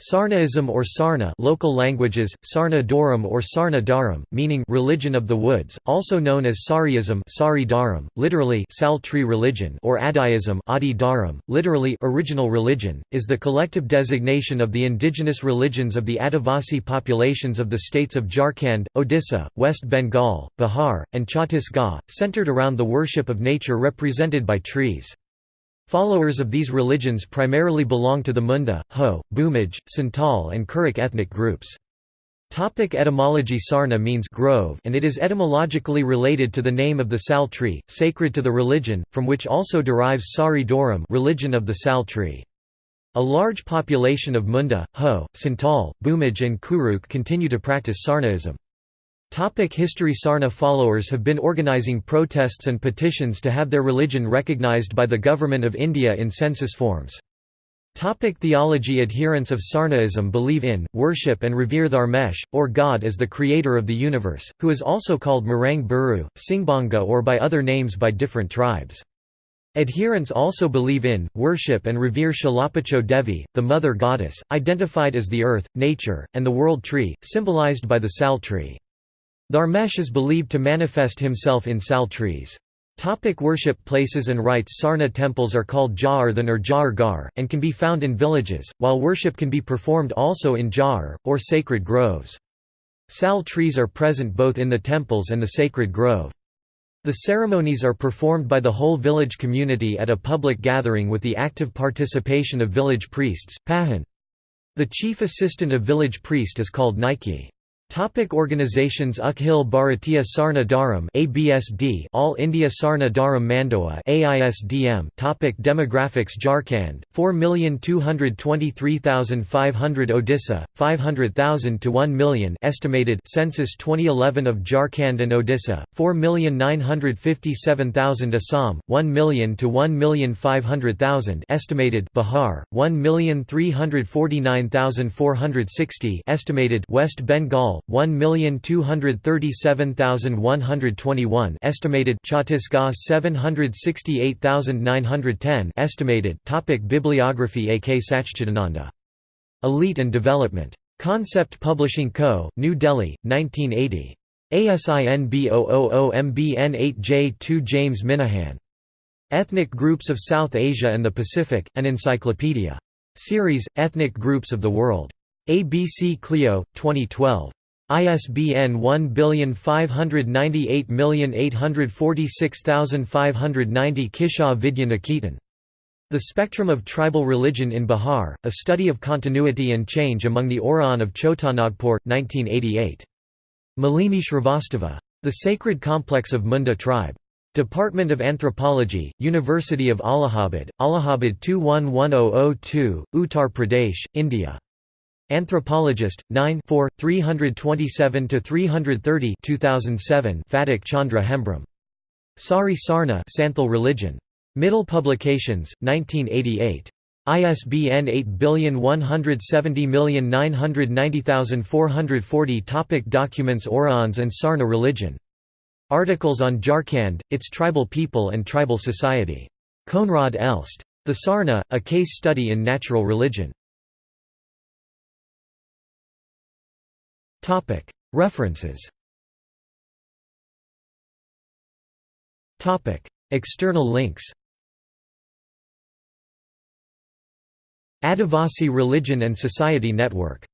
Sarnaism or Sarna local languages, Sarna Dharam or Sarna Dharam, meaning religion of the woods, also known as Sariism Sari Dharam, literally Sal tree religion or Adiism Adi Dharam, literally original religion, is the collective designation of the indigenous religions of the Adivasi populations of the states of Jharkhand, Odisha, West Bengal, Bihar, and Chhattisgarh, centered around the worship of nature represented by trees. Followers of these religions primarily belong to the Munda, Ho, Bhumij, Santal and Kurukh ethnic groups. Topic etymology Sarna means grove and it is etymologically related to the name of the sal tree, sacred to the religion, from which also derives Sari Dharam religion of the sal tree. A large population of Munda, Ho, Santal, Bhumij and Kurukh continue to practice Sarnaism. Topic history Sarna followers have been organizing protests and petitions to have their religion recognized by the Government of India in census forms. Topic theology Adherents of Sarnaism believe in, worship and revere Dharmesh, or God as the creator of the universe, who is also called Marang Buru, Singbanga or by other names by different tribes. Adherents also believe in, worship and revere Shalapacho Devi, the mother goddess, identified as the earth, nature, and the world tree, symbolized by the sal tree. Dharmesh is believed to manifest himself in sal trees. Topic worship places and rites Sarna temples are called Ja'arthan or Ja'ar Gar, and can be found in villages, while worship can be performed also in Ja'ar, or sacred groves. Sal trees are present both in the temples and the sacred grove. The ceremonies are performed by the whole village community at a public gathering with the active participation of village priests, Pahan. The chief assistant of village priest is called Nike. Topic organizations Akhil Bharatiya Sarna Dharam ABSD All India Sarna Dharam Mandoa AISDM Topic Demographics Jharkhand 4,223,500 Odisha 500,000 to 1 million estimated Census 2011 of Jharkhand and Odisha 4,957,000 Assam 1 million to 1,500,000 estimated Bihar 1,349,460 estimated West Bengal 1,237,121 estimated Chhattisgarh 768,910 estimated Topic Bibliography A. K. Sachchidananda. Elite and Development. Concept Publishing Co., New Delhi, 1980. ASIN B000MBN8J2 James Minahan. Ethnic Groups of South Asia and the Pacific, an Encyclopedia. Series, Ethnic Groups of the World. ABC Clio, 2012. ISBN 1598846590 Kishaw Vidyaniketan. The Spectrum of Tribal Religion in Bihar, A Study of Continuity and Change Among the Oraon of Chotanagpur, 1988. Malini Shrivastava. The Sacred Complex of Munda Tribe. Department of Anthropology, University of Allahabad, Allahabad 211002, Uttar Pradesh, India. Anthropologist, 9 327–330 2007 Phatak Chandra Hembram. Sari Sarna Santhal Religion. Mittal Publications, 1988. ISBN 8170990440 Topic Documents Oraons and Sarna religion. Articles on Jharkhand, its tribal people and tribal society. Koenraad Elst. The Sarna, A Case Study in Natural Religion. References. External links. Adivasi Religion and Society Network